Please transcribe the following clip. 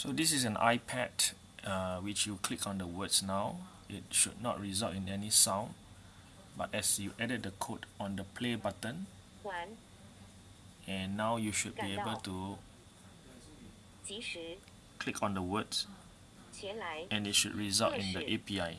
So this is an iPad uh, which you click on the words now. It should not result in any sound. But as you added the code on the play button, and now you should be able to click on the words and it should result in the API.